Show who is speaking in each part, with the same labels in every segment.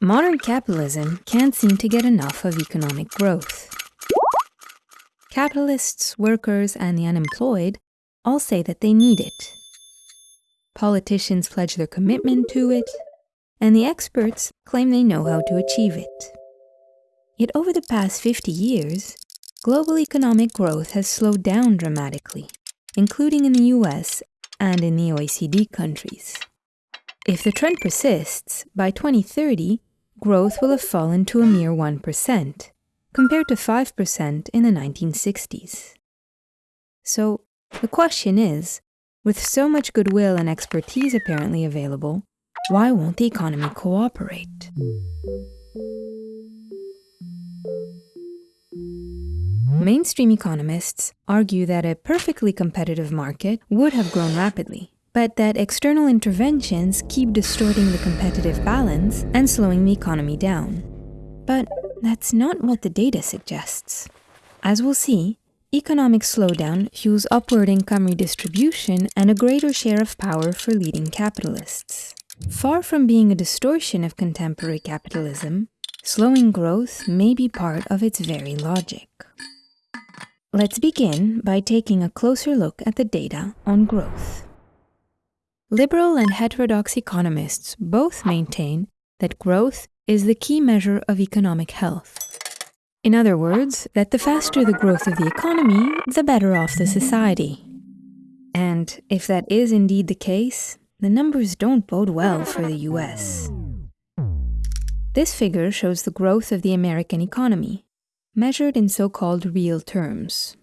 Speaker 1: Modern capitalism can't seem to get enough of economic growth. Capitalists, workers, and the unemployed all say that they need it. Politicians pledge their commitment to it, and the experts claim they know how to achieve it. Yet over the past 50 years, global economic growth has slowed down dramatically, including in the US and in the OECD countries. If the trend persists, by 2030, growth will have fallen to a mere 1%, compared to 5% in the 1960s. So, the question is with so much goodwill and expertise apparently available, why won't the economy cooperate? Mainstream economists argue that a perfectly competitive market would have grown rapidly, but that external interventions keep distorting the competitive balance and slowing the economy down. But that's not what the data suggests. As we'll see, economic slowdown fuels upward income redistribution and a greater share of power for leading capitalists. Far from being a distortion of contemporary capitalism, slowing growth may be part of its very logic. Let's begin by taking a closer look at the data on growth. Liberal and heterodox economists both maintain that growth is the key measure of economic health. In other words, that the faster the growth of the economy, the better off the society. And if that is indeed the case, the numbers don't bode well for the US. This figure shows the growth of the American economy, measured in so-called real terms.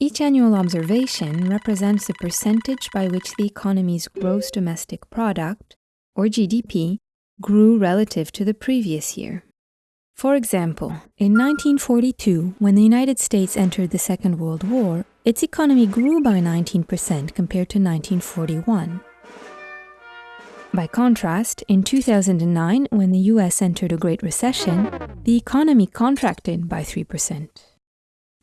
Speaker 1: Each annual observation represents the percentage by which the economy's gross domestic product, or GDP, grew relative to the previous year. For example, in 1942, when the United States entered the Second World War, its economy grew by 19% compared to 1941. By contrast, in 2009, when the US entered a Great Recession, the economy contracted by 3%.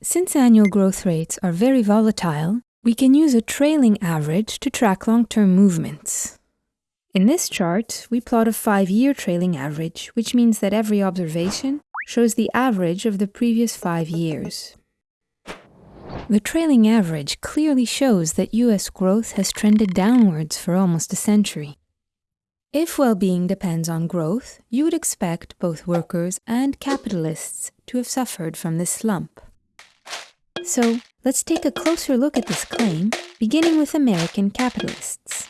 Speaker 1: Since annual growth rates are very volatile, we can use a trailing average to track long-term movements. In this chart, we plot a five-year trailing average, which means that every observation shows the average of the previous five years. The trailing average clearly shows that US growth has trended downwards for almost a century. If well-being depends on growth, you would expect both workers and capitalists to have suffered from this slump. So let's take a closer look at this claim, beginning with American capitalists.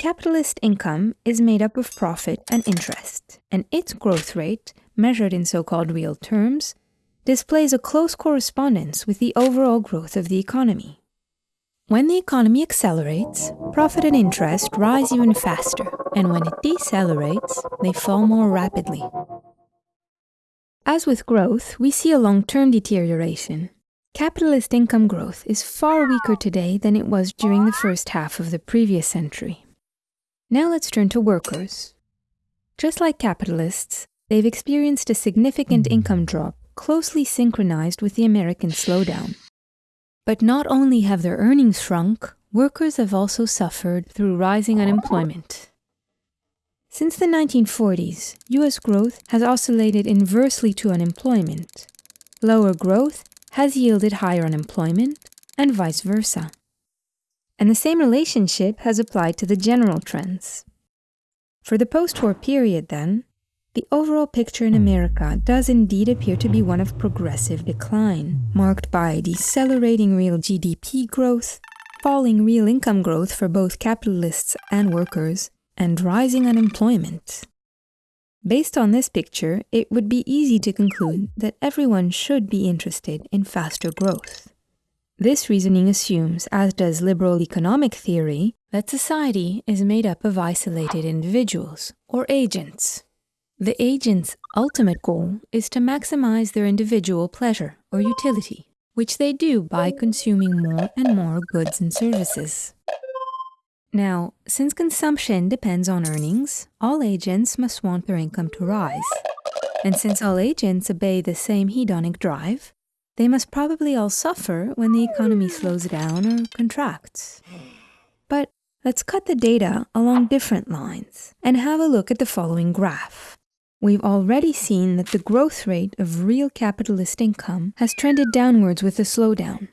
Speaker 1: Capitalist income is made up of profit and interest, and its growth rate, measured in so-called real terms, displays a close correspondence with the overall growth of the economy. When the economy accelerates, profit and interest rise even faster, and when it decelerates, they fall more rapidly. As with growth, we see a long-term deterioration. Capitalist income growth is far weaker today than it was during the first half of the previous century. Now let's turn to workers. Just like capitalists, they've experienced a significant income drop closely synchronized with the American slowdown. But not only have their earnings shrunk, workers have also suffered through rising unemployment. Since the 1940s, US growth has oscillated inversely to unemployment. Lower growth has yielded higher unemployment, and vice versa. And the same relationship has applied to the general trends. For the post-war period, then, the overall picture in America does indeed appear to be one of progressive decline, marked by decelerating real GDP growth, falling real income growth for both capitalists and workers, and rising unemployment. Based on this picture, it would be easy to conclude that everyone should be interested in faster growth. This reasoning assumes, as does liberal economic theory, that society is made up of isolated individuals, or agents. The agent's ultimate goal is to maximize their individual pleasure or utility, which they do by consuming more and more goods and services. Now, since consumption depends on earnings, all agents must want their income to rise. And since all agents obey the same hedonic drive, they must probably all suffer when the economy slows down or contracts. But Let's cut the data along different lines and have a look at the following graph. We've already seen that the growth rate of real capitalist income has trended downwards with a slowdown.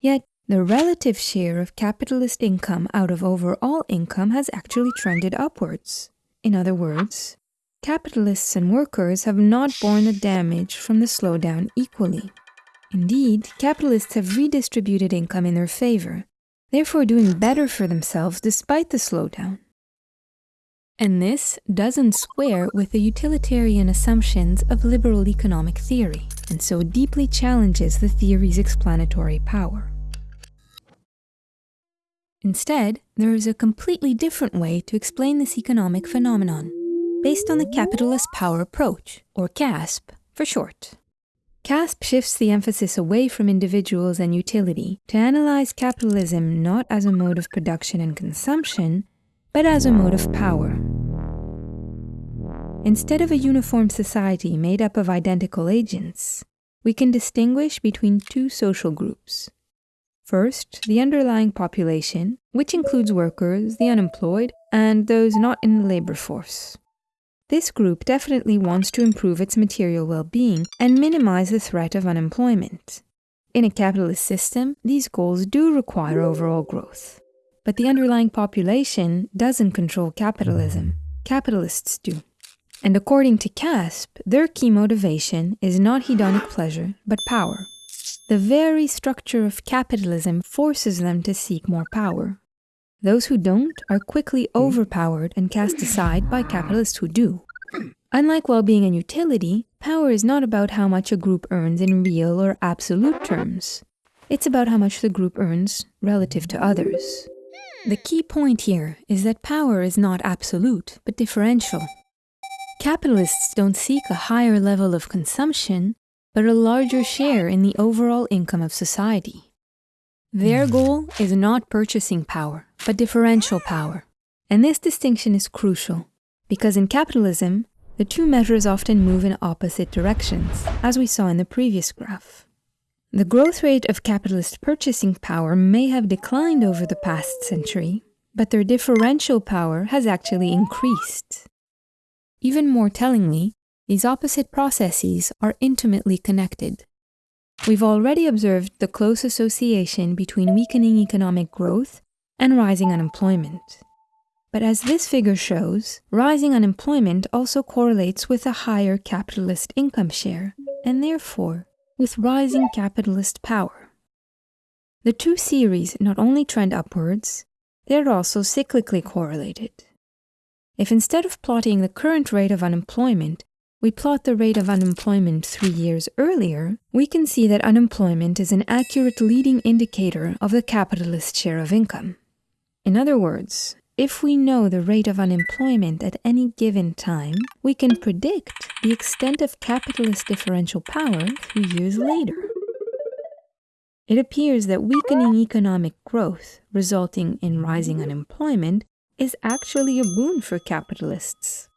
Speaker 1: Yet, the relative share of capitalist income out of overall income has actually trended upwards. In other words, capitalists and workers have not borne the damage from the slowdown equally. Indeed, capitalists have redistributed income in their favor, therefore doing better for themselves despite the slowdown. And this doesn't square with the utilitarian assumptions of liberal economic theory, and so deeply challenges the theory's explanatory power. Instead, there is a completely different way to explain this economic phenomenon, based on the capital as power approach, or CASP for short. CASP shifts the emphasis away from individuals and utility to analyze capitalism not as a mode of production and consumption, but as a mode of power. Instead of a uniform society made up of identical agents, we can distinguish between two social groups. First, the underlying population, which includes workers, the unemployed, and those not in the labor force. This group definitely wants to improve its material well being and minimize the threat of unemployment. In a capitalist system, these goals do require overall growth. But the underlying population doesn't control capitalism, capitalists do. And according to CASP, their key motivation is not hedonic pleasure, but power. The very structure of capitalism forces them to seek more power. Those who don't are quickly overpowered and cast aside by capitalists who do. Unlike well-being and utility, power is not about how much a group earns in real or absolute terms. It's about how much the group earns relative to others. The key point here is that power is not absolute, but differential. Capitalists don't seek a higher level of consumption, but a larger share in the overall income of society. Their hmm. goal is not purchasing power, but differential power. And this distinction is crucial, because in capitalism, the two measures often move in opposite directions, as we saw in the previous graph. The growth rate of capitalist purchasing power may have declined over the past century, but their differential power has actually increased. Even more tellingly, these opposite processes are intimately connected. We've already observed the close association between weakening economic growth and rising unemployment. But as this figure shows, rising unemployment also correlates with a higher capitalist income share, and therefore with rising capitalist power. The two series not only trend upwards, they're also cyclically correlated. If instead of plotting the current rate of unemployment, we plot the rate of unemployment three years earlier, we can see that unemployment is an accurate leading indicator of the capitalist share of income. In other words, if we know the rate of unemployment at any given time, we can predict the extent of capitalist differential power three years later. It appears that weakening economic growth, resulting in rising unemployment, is actually a boon for capitalists.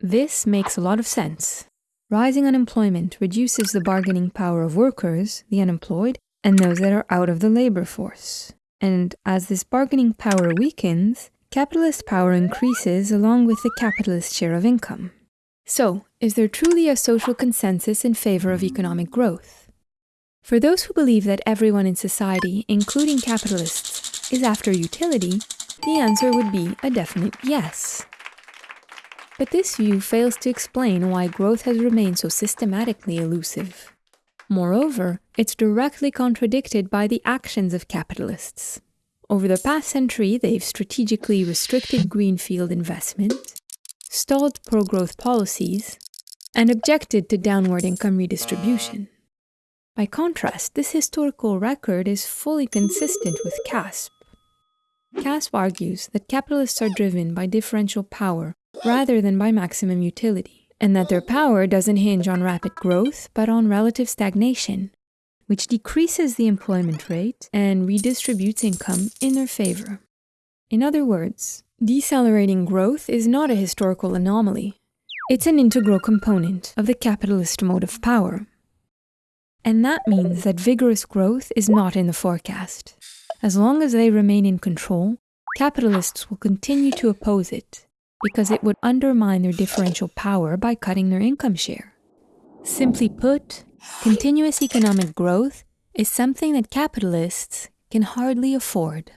Speaker 1: This makes a lot of sense. Rising unemployment reduces the bargaining power of workers, the unemployed, and those that are out of the labor force. And as this bargaining power weakens, capitalist power increases along with the capitalist share of income. So, is there truly a social consensus in favor of economic growth? For those who believe that everyone in society, including capitalists, is after utility, the answer would be a definite yes. But this view fails to explain why growth has remained so systematically elusive. Moreover, it's directly contradicted by the actions of capitalists. Over the past century, they've strategically restricted greenfield investment, stalled pro-growth policies, and objected to downward income redistribution. By contrast, this historical record is fully consistent with CASP. CASP argues that capitalists are driven by differential power rather than by maximum utility, and that their power doesn't hinge on rapid growth, but on relative stagnation, which decreases the employment rate and redistributes income in their favor. In other words, decelerating growth is not a historical anomaly. It's an integral component of the capitalist mode of power. And that means that vigorous growth is not in the forecast. As long as they remain in control, capitalists will continue to oppose it because it would undermine their differential power by cutting their income share. Simply put, continuous economic growth is something that capitalists can hardly afford.